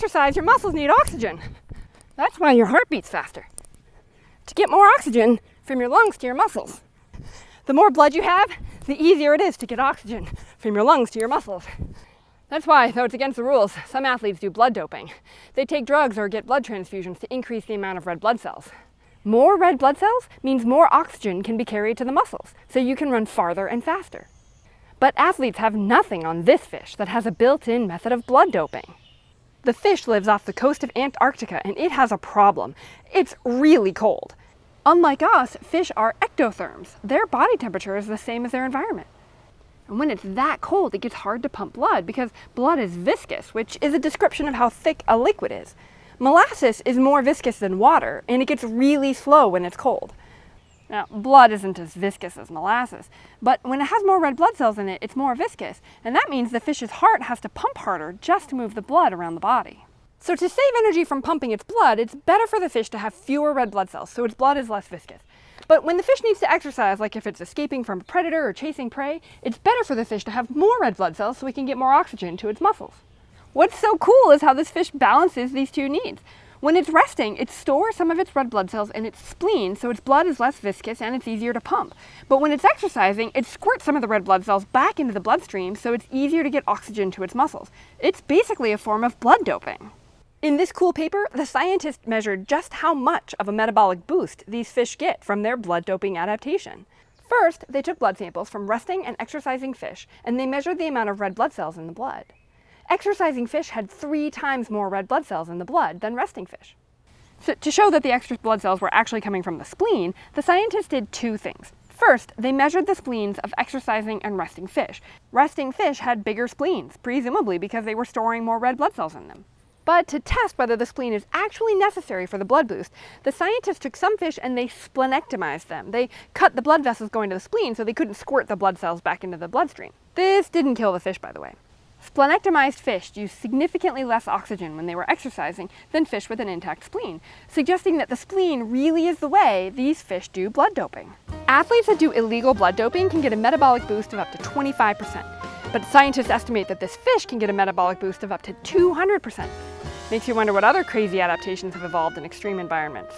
exercise, your muscles need oxygen. That's why your heart beats faster. To get more oxygen from your lungs to your muscles. The more blood you have, the easier it is to get oxygen from your lungs to your muscles. That's why, though it's against the rules, some athletes do blood doping. They take drugs or get blood transfusions to increase the amount of red blood cells. More red blood cells means more oxygen can be carried to the muscles, so you can run farther and faster. But athletes have nothing on this fish that has a built-in method of blood doping. The fish lives off the coast of Antarctica and it has a problem. It's really cold. Unlike us, fish are ectotherms. Their body temperature is the same as their environment. And when it's that cold, it gets hard to pump blood because blood is viscous, which is a description of how thick a liquid is. Molasses is more viscous than water, and it gets really slow when it's cold. Now, blood isn't as viscous as molasses, but when it has more red blood cells in it, it's more viscous, and that means the fish's heart has to pump harder just to move the blood around the body. So to save energy from pumping its blood, it's better for the fish to have fewer red blood cells, so its blood is less viscous. But when the fish needs to exercise, like if it's escaping from a predator or chasing prey, it's better for the fish to have more red blood cells so it can get more oxygen to its muscles. What's so cool is how this fish balances these two needs. When it's resting, it stores some of its red blood cells in its spleen, so its blood is less viscous and it's easier to pump. But when it's exercising, it squirts some of the red blood cells back into the bloodstream, so it's easier to get oxygen to its muscles. It's basically a form of blood doping. In this cool paper, the scientists measured just how much of a metabolic boost these fish get from their blood doping adaptation. First, they took blood samples from resting and exercising fish, and they measured the amount of red blood cells in the blood. Exercising fish had three times more red blood cells in the blood than resting fish. So to show that the extra blood cells were actually coming from the spleen, the scientists did two things. First, they measured the spleens of exercising and resting fish. Resting fish had bigger spleens, presumably because they were storing more red blood cells in them. But to test whether the spleen is actually necessary for the blood boost, the scientists took some fish and they splenectomized them. They cut the blood vessels going to the spleen so they couldn't squirt the blood cells back into the bloodstream. This didn't kill the fish, by the way. Splenectomized fish used significantly less oxygen when they were exercising than fish with an intact spleen, suggesting that the spleen really is the way these fish do blood doping. Athletes that do illegal blood doping can get a metabolic boost of up to 25%, but scientists estimate that this fish can get a metabolic boost of up to 200%. Makes you wonder what other crazy adaptations have evolved in extreme environments.